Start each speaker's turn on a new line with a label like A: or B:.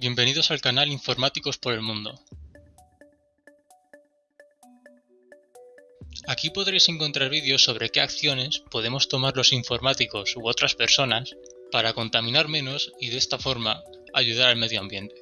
A: Bienvenidos al canal Informáticos por el Mundo. Aquí podréis encontrar vídeos sobre qué acciones podemos tomar los informáticos u otras personas para contaminar menos y de esta forma ayudar al medio ambiente.